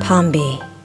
Pombe.